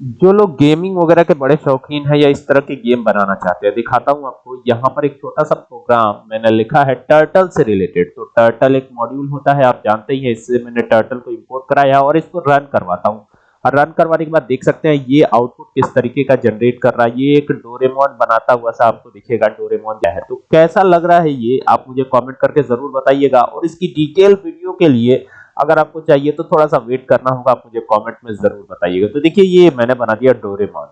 जो लोग गेमिंग वगैरह के बड़े शौकीन हैं या इस तरह के गेम बनाना चाहते हैं, दिखाता हूँ आपको। यहाँ पर एक छोटा सा प्रोग्राम मैंने लिखा है टर्टल से रिलेटेड तो टर्टल एक मॉड्यूल होता है, आप जानते ही हैं, इससे मैंने टर्टल को इंपोर्ट कराया और इसको रन करवाता हूँ। और रन करवाने के बाद देख सकते हैं, ये आउटपुट किस तरीके का जनरेट कर रहा है। ये एक डोरेमोन बनाता हुआ सा आपको दिखेगा डोरेमोन क्या है। तो कैसा लग रहा है ये, आप मुझे कमेंट करके ज़रूर बताइएगा। और इसकी डिटेल वीडियो के लिए अगर आपको चाहिए तो थोड़ा सा वेट करना होगा, आप मुझे कमेंट में ज़रूर बताइएगा। तो देखिए, ये मैंने बना दिया डोरेमोन